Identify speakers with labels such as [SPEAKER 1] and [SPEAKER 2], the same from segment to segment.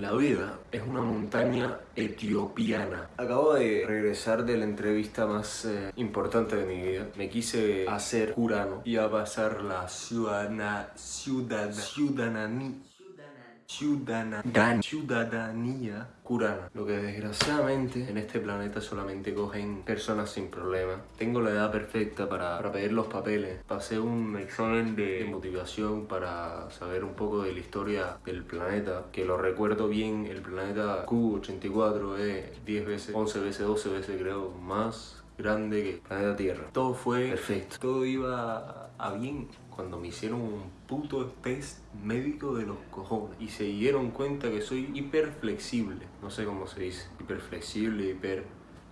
[SPEAKER 1] La vida es una montaña etiopiana. Acabo de regresar de la entrevista más eh, importante de mi vida. Me quise hacer curano y a pasar la ciudadana, ciudad, ciudadanía ciudadanía, ciudadanía curana. Lo que desgraciadamente en este planeta solamente cogen personas sin problemas. Tengo la edad perfecta para, para pedir los papeles. Pasé un examen de motivación para saber un poco de la historia del planeta. Que lo recuerdo bien, el planeta Q84 es 10 veces, 11 veces, 12 veces creo, más grande que el planeta Tierra. Todo fue perfecto, todo iba a bien cuando me hicieron un puto test médico de los cojones y se dieron cuenta que soy hiper flexible, no sé cómo se dice, hiper flexible, hiper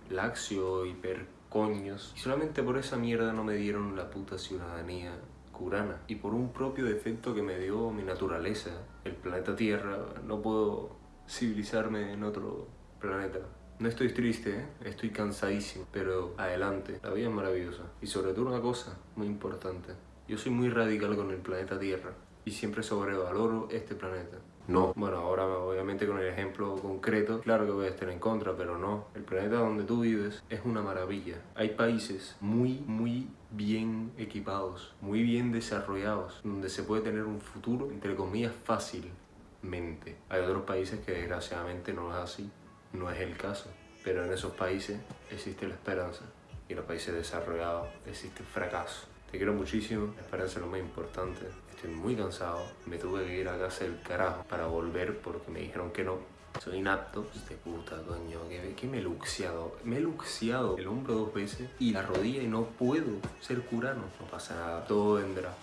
[SPEAKER 1] laxio, hiper coños. Y solamente por esa mierda no me dieron la puta ciudadanía curana. Y por un propio defecto que me dio mi naturaleza, el planeta Tierra, no puedo civilizarme en otro planeta. No estoy triste, ¿eh? estoy cansadísimo, pero adelante, la vida es maravillosa. Y sobre todo una cosa muy importante, yo soy muy radical con el planeta Tierra y siempre sobrevaloro este planeta. No, bueno, ahora obviamente con el ejemplo concreto, claro que voy a estar en contra, pero no. El planeta donde tú vives es una maravilla. Hay países muy, muy bien equipados, muy bien desarrollados, donde se puede tener un futuro, entre comillas, fácilmente. Hay otros países que desgraciadamente no es así, no es el caso. Pero en esos países existe la esperanza y en los países desarrollados existe el fracaso. Te quiero muchísimo, la esperanza es lo más importante. Estoy muy cansado, me tuve que ir a casa del carajo para volver porque me dijeron que no. Soy inapto. De puta, coño, que, me he luxiado. Me he luxiado el hombro dos veces y la rodilla y no puedo ser curano. No pasa nada, todo vendrá.